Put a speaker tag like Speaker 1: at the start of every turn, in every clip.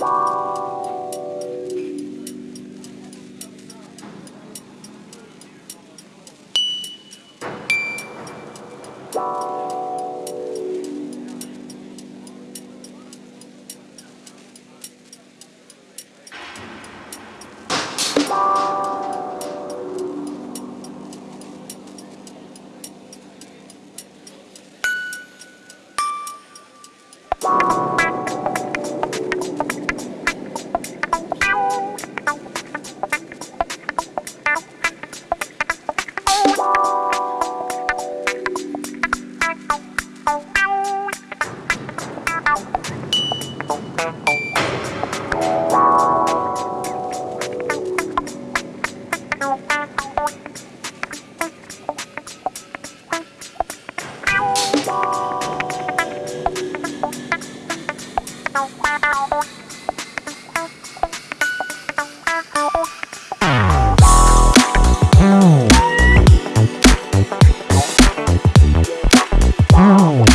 Speaker 1: Bye. Wow.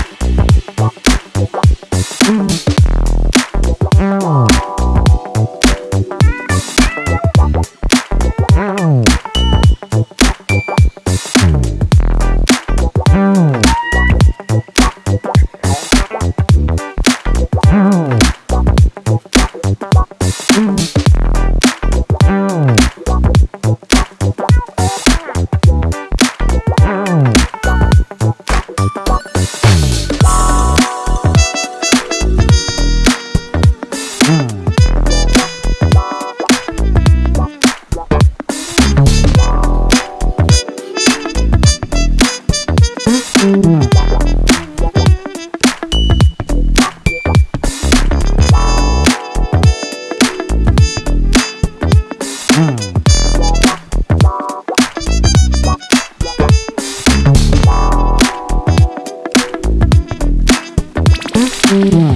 Speaker 2: Mm-hmm.